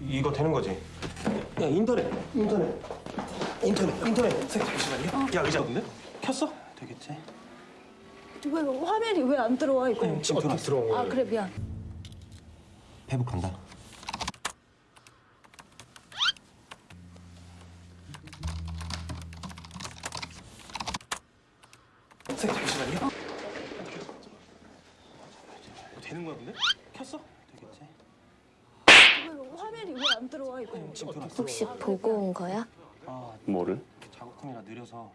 이거 되는 거지? 야 인터넷 인터넷 인터넷 인터넷 선생님 잠시만요 야 의자 근데 켰어? 되겠지? 왜 화면이 왜 안 들어와 이거? 지금 들어왔어 들어온 거야 아 그래 미안. 페북 간다 선생님 잠시만요 이거 되는 거야 근데? 켰어? 되겠지? 왜 화면이 왜 안 들어와 이거? 지금 들어왔어 혹시 보고 온 거야? 아 뭐를? 작업팀이라 느려서